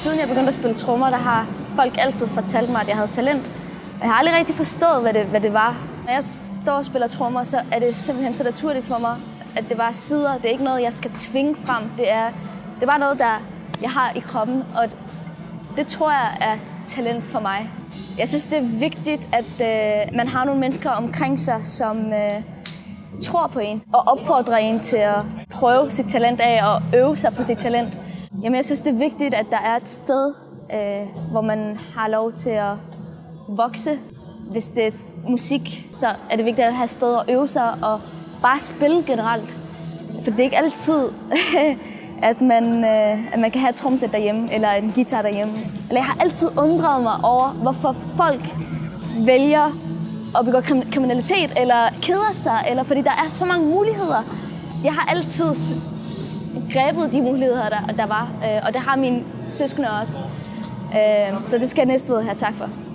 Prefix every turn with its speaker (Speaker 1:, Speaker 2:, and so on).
Speaker 1: Siden jeg begyndte at spille trommer, der har folk altid fortalt mig, at jeg havde talent. Jeg har aldrig rigtig forstået, hvad det, hvad det var. Når jeg står og spiller trommer, så er det simpelthen så naturligt for mig, at det bare sidder. Det er ikke noget, jeg skal tvinge frem. Det er, det er bare noget, der jeg har i kroppen, og det tror jeg er talent for mig. Jeg synes, det er vigtigt, at øh, man har nogle mennesker omkring sig, som øh, tror på en og opfordrer en til at prøve sit talent af og øve sig på sit talent. Jamen, jeg synes, det er vigtigt, at der er et sted, øh, hvor man har lov til at vokse. Hvis det er musik, så er det vigtigt at have et sted at øve sig og bare spille generelt. For det er ikke altid, at man, øh, at man kan have et tromsæt derhjemme eller en guitar derhjemme. Eller jeg har altid undret mig over, hvorfor folk vælger at begå kriminalitet eller keder sig, eller fordi der er så mange muligheder. Jeg har altid grebet de muligheder, der, der var, øh, og det har mine søskende også. Øh, så det skal jeg næste have tak for.